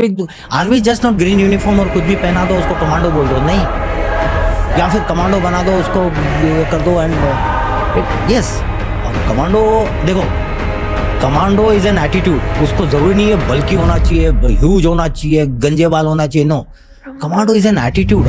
Army just not green uniform और कुछ भी पहना दो, उसको कमांडो बोल दो? नहीं। या फिर कमांडो बना दो, उसको कर दो एंड यस कमांडो देखो कमांडो इज़ एन एटीट्यूड उसको ज़रूरी नहीं है बल्कि होना चाहिए ह्यूज होना चाहिए गंजे बाल होना चाहिए no commando is an attitude